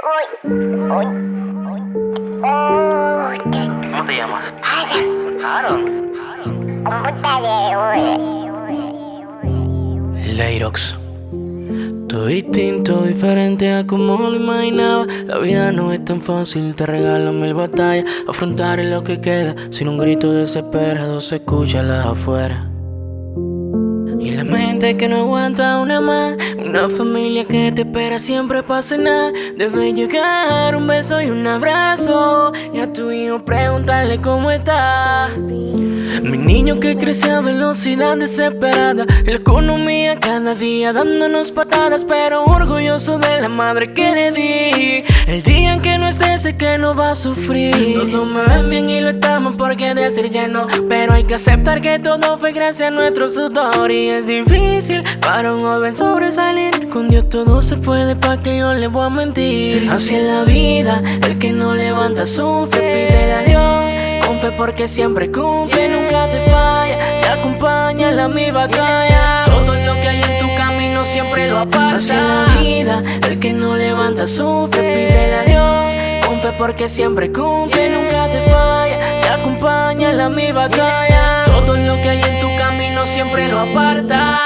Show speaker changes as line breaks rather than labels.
¿Cómo te llamas? Aaron.
Leirox. Todo distinto, diferente a como lo imaginaba. La vida no es tan fácil, te regalo mil batallas. Afrontar lo que queda, sin un grito desesperado se escucha la afuera. Y la mente que no aguanta una más. Una familia que te espera siempre para cenar. Debe llegar un beso y un abrazo. Y a tu hijo preguntarle cómo está. Mi niño que crece a velocidad desesperada. La economía cada día dándonos patadas. Pero orgulloso de la madre que le di. El día en que no sé que no va a sufrir. Todo me ven bien y lo estamos porque decir que no. Pero hay que aceptar que todo fue gracias a nuestro sudor. Y es difícil para un joven sobresalir. Con Dios todo se puede pa' que yo le voy a mentir Así es la vida, el que no levanta sufre. Pide a Dios con fe porque siempre cumple, nunca te falla Te acompaña en la mi batalla. Todo lo que hay en tu camino siempre lo aparta Así la vida, el que no levanta sufre porque siempre cumple, nunca te falla. Te acompaña en la mi batalla. Todo lo que hay en tu camino siempre lo aparta